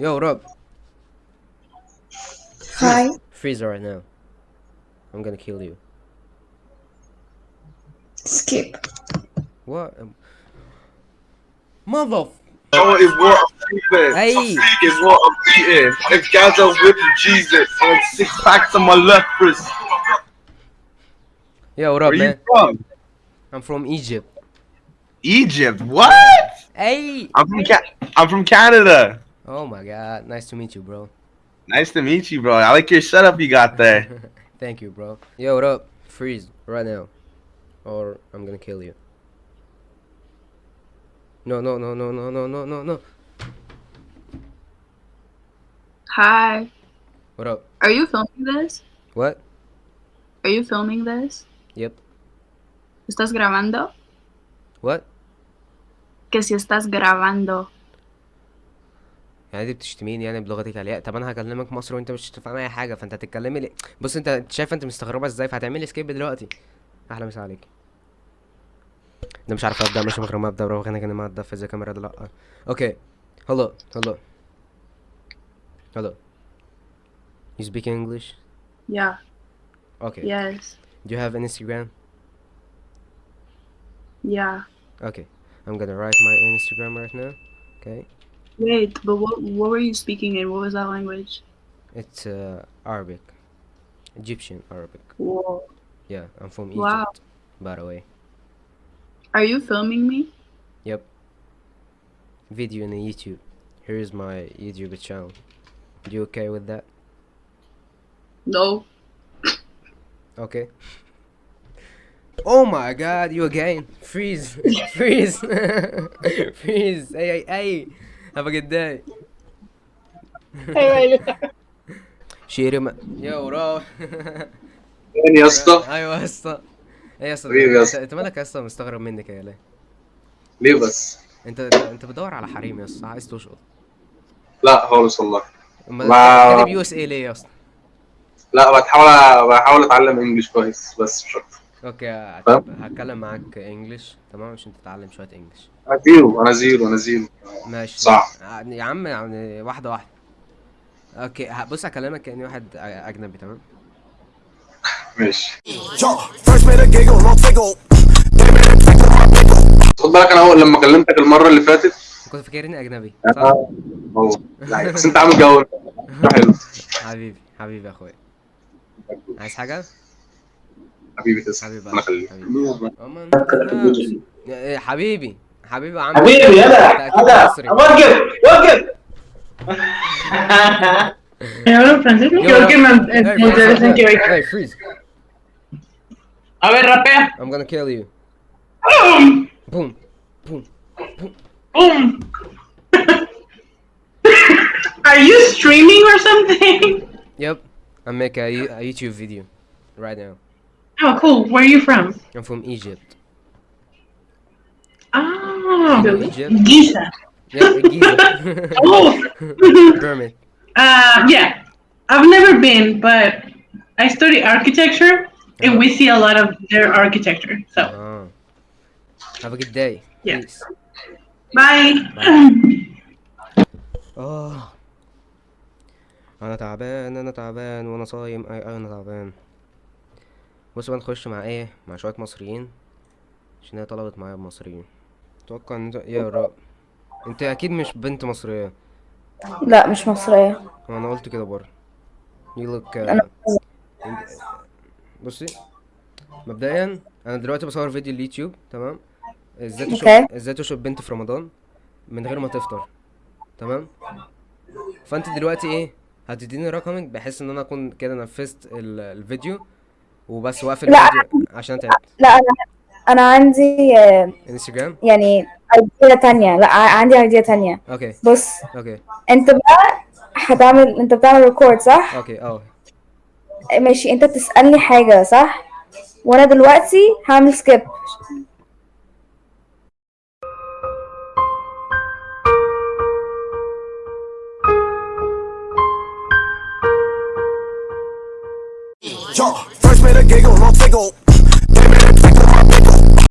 Yo, what up? Hi. Freeze right now. I'm gonna kill you. Skip. What? Um, mother. No, it's what I'm eating. Hey. It's what I'm eating. It's Gaza with Jesus and um, six packs on my left wrist. Yo, what up, Where man? You from? I'm from Egypt. Egypt? What? Hey. I'm from, Ca I'm from Canada. Oh my god, nice to meet you, bro. Nice to meet you, bro. I like your setup you got there. Thank you, bro. Yo, what up? Freeze right now, or I'm gonna kill you. No, no, no, no, no, no, no, no, no. Hi. What up? Are you filming this? What? Are you filming this? Yep. ¿Estás grabando? What? Que si estás grabando. يعني دي بتشتميني يعني بلغتك عليا طب انا هكلمك مصر وانت مش هتفهم اي حاجه فانت هتتكلمي لي بص انت شايف انت مستغربه ازاي فهتعملي سكيب دلوقتي احلى مسا عليك ده مش عارف ابدا مش ما ابدا بروح انا كان ما ابدا في الكاميرا ده لا اوكي هلو هلو هلو You speak English? Yeah. Okay. Yes. Do you have an Instagram? Yeah. Okay. I'm gonna write my Instagram right now. Okay. Wait, but what what were you speaking in? What was that language? It's uh, Arabic, Egyptian Arabic. Whoa. Yeah, I'm from Egypt. Wow. By the way. Are you filming me? Yep. Video the YouTube. Here is my YouTube channel. You okay with that? No. Okay. Oh my god, you again. Freeze. Freeze. Freeze. Hey, hey, hey. هبقى اتضايق شيري ما يا وراو فين يا اسطى؟ ايوه يا اسطى ايه يا اسطى انت مالك يا اسطى مستغرب منك يا ليه؟ ليه بس؟ انت انت بتدور على حريم يا اسطى عايز تشقط لا خالص والله ما كاتب يو اس اي ليه يا اسطى؟ لا بحاول بحاول اتعلم English كويس بس مش اكتر اوكي هتكلم معاك English تمام عشان تتعلم شوية English انا zero انا zero انا zero. ماشي صح يعني يا عم يعني واحدة واحدة اوكي بص هكلمك كأني واحد اجنبي تمام ماشي خد بالك انا هو لما كلمتك المره اللي فاتت كنت فاكرني اجنبي آه، صح؟ بس انت عامل جو حلو حبيبي حبيبي يا اخويا عايز حاجة؟ حبيبي حبيبي حبيبي حبيبي عم حبيبي يلا يلا وقف وقف A ver, rapea. I'm gonna kill you. Boom. Boom. Boom. Boom. Are you streaming or something? Yep. I make a, a YouTube video right now. Oh, cool. Where are you from? I'm from Egypt. Oh, from Egypt. Giza. Yeah, Giza. oh, Berman. Uh, yeah, I've never been, but I study architecture, oh. and we uh-huh. see a lot of their architecture. So, oh. have a good day. Yeah. Bye. Bye. oh. Ah. انا تعبان انا تعبان وانا صايم اي انا تعبان بص بقى نخش مع ايه مع شويه مصريين عشان هي طلبت معايا بمصريين اتوقع ان انت يا رب انت اكيد مش بنت مصريه لا مش مصريه انا قلت كده بره يلوك uh، أنا... بصي مبدئيا انا دلوقتي بصور فيديو اليوتيوب تمام ازاي تشوف ازاي تشوف بنت في رمضان من غير ما تفطر تمام فانت دلوقتي ايه هتديني رقمك بحيث ان انا اكون كده نفذت الفيديو وبس واقفل الفيديو عشان تعبت لا انا انا عندي انستجرام آه، يعني idea تانية لا عندي idea تانية اوكي بص اوكي انت بقى هتعمل انت بتعمل record صح؟ اوكي اه ماشي انت بتسألني حاجة صح؟ وانا دلوقتي هعمل skip Yeah. giggle, no tickle.